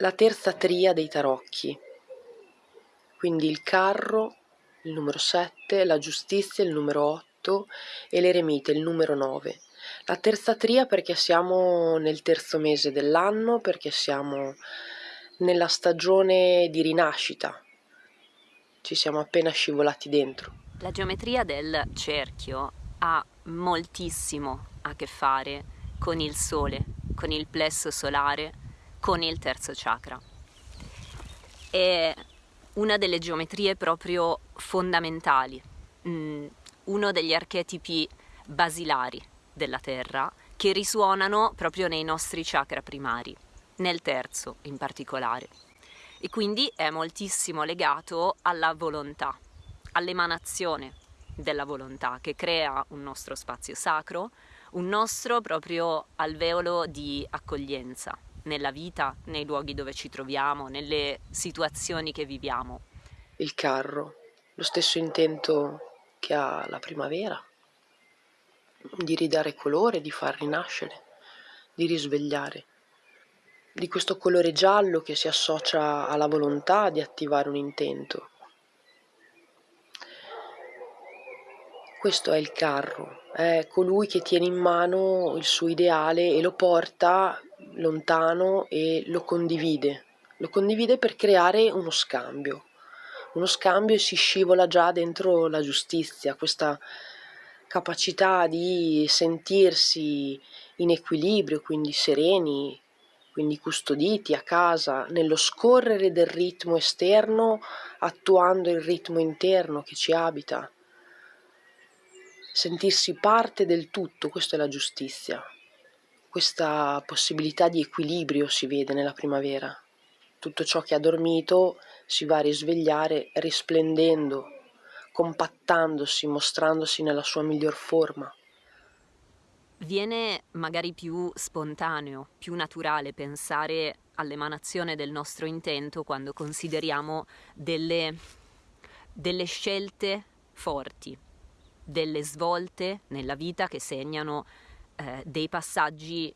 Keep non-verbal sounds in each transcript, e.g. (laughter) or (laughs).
la terza tria dei tarocchi, quindi il carro, il numero 7, la giustizia, il numero 8 e l'eremite, il numero 9. La terza tria perché siamo nel terzo mese dell'anno, perché siamo nella stagione di rinascita, ci siamo appena scivolati dentro. La geometria del cerchio ha moltissimo a che fare con il sole, con il plesso solare, con il terzo chakra. È una delle geometrie proprio fondamentali, mm, uno degli archetipi basilari della Terra che risuonano proprio nei nostri chakra primari, nel terzo in particolare. E quindi è moltissimo legato alla volontà, all'emanazione della volontà che crea un nostro spazio sacro, un nostro proprio alveolo di accoglienza nella vita, nei luoghi dove ci troviamo, nelle situazioni che viviamo. Il carro, lo stesso intento che ha la primavera, di ridare colore, di far rinascere, di risvegliare, di questo colore giallo che si associa alla volontà di attivare un intento. Questo è il carro, è colui che tiene in mano il suo ideale e lo porta lontano e lo condivide. Lo condivide per creare uno scambio. Uno scambio e si scivola già dentro la giustizia, questa capacità di sentirsi in equilibrio, quindi sereni, quindi custoditi a casa, nello scorrere del ritmo esterno, attuando il ritmo interno che ci abita sentirsi parte del tutto, questa è la giustizia. Questa possibilità di equilibrio si vede nella primavera. Tutto ciò che ha dormito si va a risvegliare risplendendo, compattandosi, mostrandosi nella sua miglior forma. Viene magari più spontaneo, più naturale pensare all'emanazione del nostro intento quando consideriamo delle, delle scelte forti, delle svolte nella vita che segnano eh, dei passaggi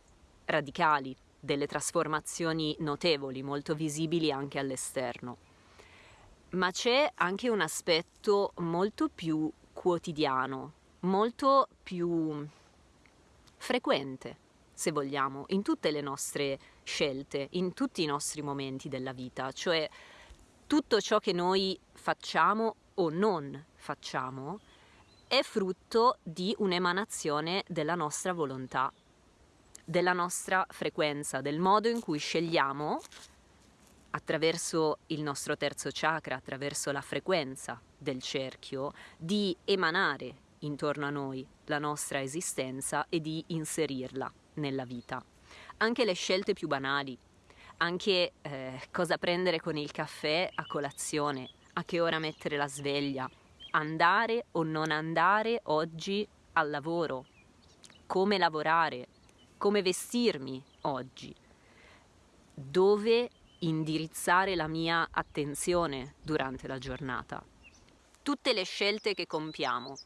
radicali, delle trasformazioni notevoli, molto visibili anche all'esterno. Ma c'è anche un aspetto molto più quotidiano, molto più frequente, se vogliamo, in tutte le nostre scelte, in tutti i nostri momenti della vita, cioè tutto ciò che noi facciamo o non facciamo è frutto di un'emanazione della nostra volontà, della nostra frequenza, del modo in cui scegliamo attraverso il nostro terzo chakra, attraverso la frequenza del cerchio, di emanare intorno a noi la nostra esistenza e di inserirla nella vita. Anche le scelte più banali, anche eh, cosa prendere con il caffè a colazione, a che ora mettere la sveglia, andare o non andare oggi al lavoro, come lavorare, come vestirmi oggi, dove indirizzare la mia attenzione durante la giornata. Tutte le scelte che compiamo,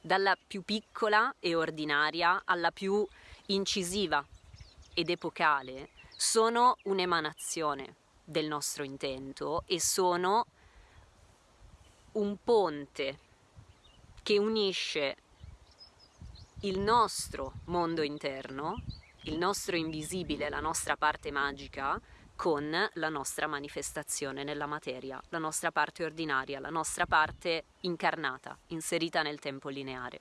dalla più piccola e ordinaria alla più incisiva ed epocale, sono un'emanazione del nostro intento e sono un ponte che unisce il nostro mondo interno, il nostro invisibile, la nostra parte magica, con la nostra manifestazione nella materia, la nostra parte ordinaria, la nostra parte incarnata, inserita nel tempo lineare.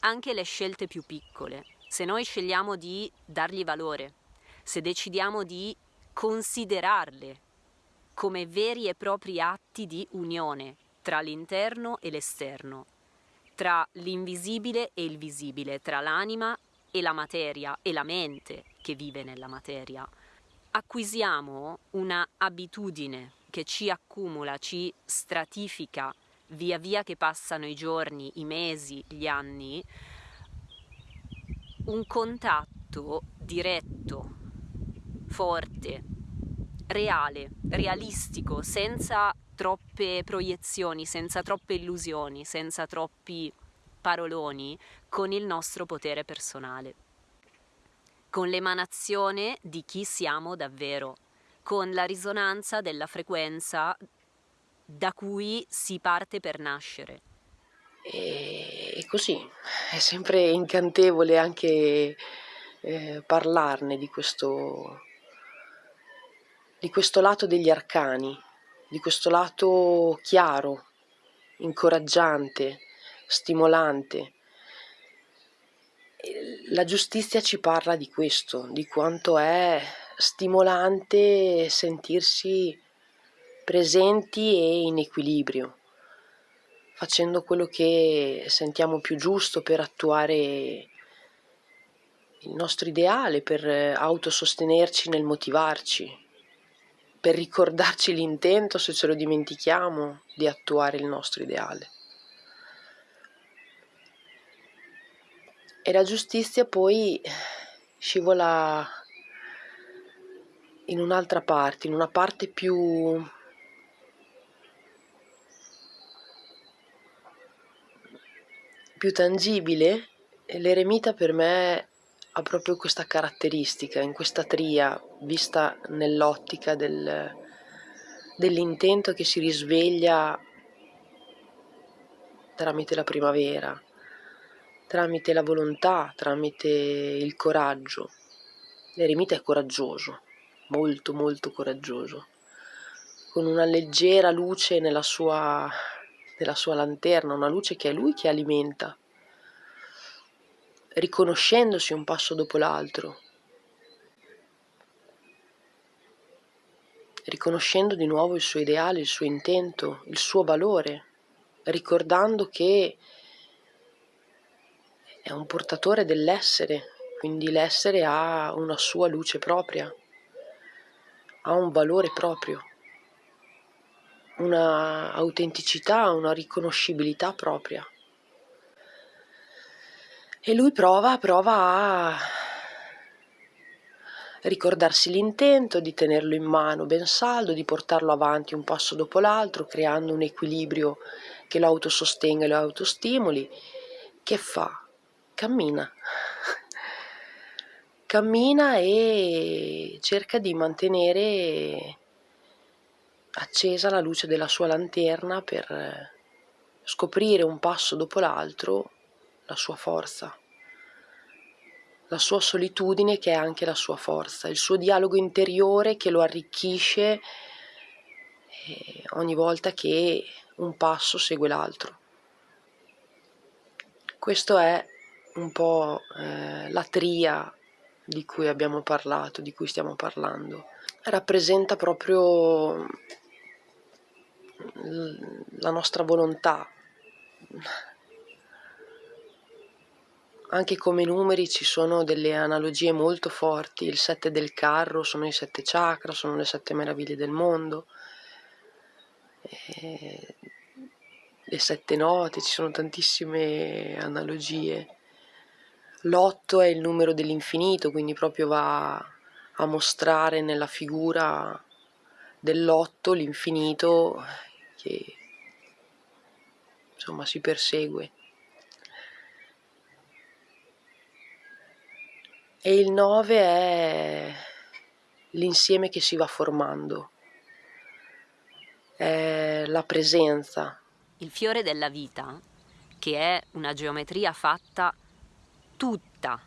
Anche le scelte più piccole, se noi scegliamo di dargli valore, se decidiamo di considerarle come veri e propri atti di unione tra l'interno e l'esterno, tra l'invisibile e il visibile, tra l'anima e la materia e la mente che vive nella materia. Acquisiamo una abitudine che ci accumula, ci stratifica via via che passano i giorni, i mesi, gli anni, un contatto diretto, forte, reale, realistico, senza troppe proiezioni, senza troppe illusioni, senza troppi paroloni con il nostro potere personale, con l'emanazione di chi siamo davvero, con la risonanza della frequenza da cui si parte per nascere. E così, è sempre incantevole anche eh, parlarne di questo, di questo lato degli arcani, di questo lato chiaro, incoraggiante, stimolante. La giustizia ci parla di questo, di quanto è stimolante sentirsi presenti e in equilibrio, facendo quello che sentiamo più giusto per attuare il nostro ideale, per autosostenerci nel motivarci, per ricordarci l'intento se ce lo dimentichiamo di attuare il nostro ideale. E la giustizia poi scivola in un'altra parte, in una parte più più tangibile l'eremita per me ha proprio questa caratteristica, in questa tria, vista nell'ottica del, dell'intento che si risveglia tramite la primavera, tramite la volontà, tramite il coraggio. L'eremita è coraggioso, molto molto coraggioso, con una leggera luce nella sua, nella sua lanterna, una luce che è lui che alimenta riconoscendosi un passo dopo l'altro, riconoscendo di nuovo il suo ideale, il suo intento, il suo valore, ricordando che è un portatore dell'essere, quindi l'essere ha una sua luce propria, ha un valore proprio, una autenticità, una riconoscibilità propria. E lui prova, prova a ricordarsi l'intento, di tenerlo in mano ben saldo, di portarlo avanti un passo dopo l'altro, creando un equilibrio che lo autosostenga e lo autostimoli. Che fa? Cammina. (laughs) Cammina e cerca di mantenere accesa la luce della sua lanterna per scoprire un passo dopo l'altro la sua forza, la sua solitudine che è anche la sua forza, il suo dialogo interiore che lo arricchisce eh, ogni volta che un passo segue l'altro. Questo è un po' eh, la tria di cui abbiamo parlato, di cui stiamo parlando. Rappresenta proprio la nostra volontà, anche come numeri ci sono delle analogie molto forti, il 7 del carro sono i sette chakra, sono le sette meraviglie del mondo, e le sette note, ci sono tantissime analogie. L'otto è il numero dell'infinito, quindi proprio va a mostrare nella figura dell'otto l'infinito che insomma si persegue. E il 9 è l'insieme che si va formando, è la presenza. Il fiore della vita, che è una geometria fatta tutta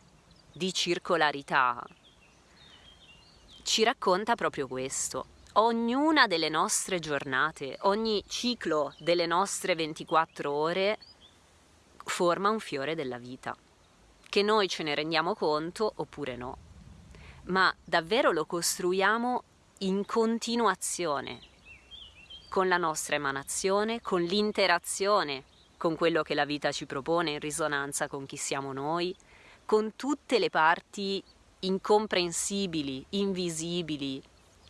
di circolarità, ci racconta proprio questo. Ognuna delle nostre giornate, ogni ciclo delle nostre 24 ore forma un fiore della vita che noi ce ne rendiamo conto oppure no, ma davvero lo costruiamo in continuazione con la nostra emanazione, con l'interazione con quello che la vita ci propone in risonanza con chi siamo noi, con tutte le parti incomprensibili, invisibili,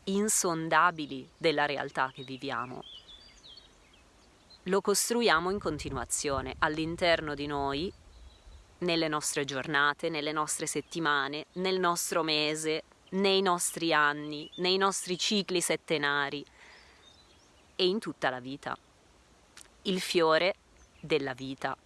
insondabili della realtà che viviamo. Lo costruiamo in continuazione all'interno di noi nelle nostre giornate, nelle nostre settimane, nel nostro mese, nei nostri anni, nei nostri cicli settenari e in tutta la vita. Il fiore della vita.